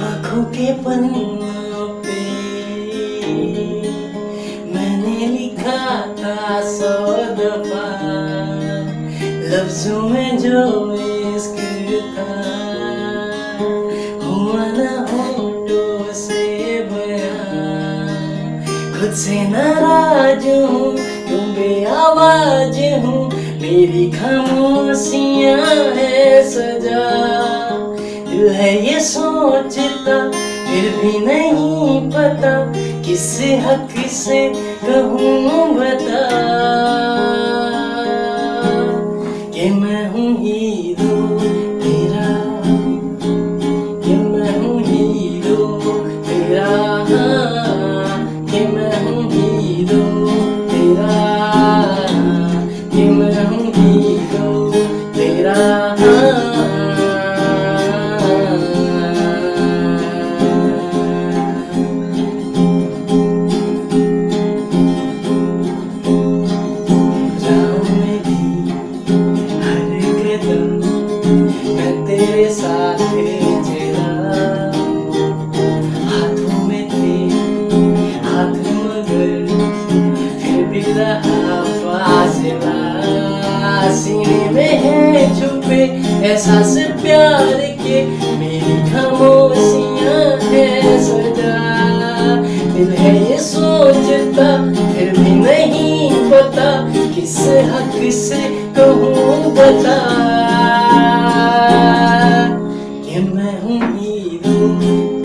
आँखों के पन्नों पे मैंने लिखा था सौ दफ़ा लफ्जों में जो इश्क था खुद से नाराज़ हूँ, तुम बेआवाज हूँ। मेरी खामोशिया है सजा। दिल है ये सोचता, फिर भी नहीं पता, किस हक से कहूँ बता। एहसास प्यार के मेरी खामोशियाँ है सजा दिल है ये सोचता, फिर भी नहीं पता किस हक से कहूँ बता। कि मैं हूँ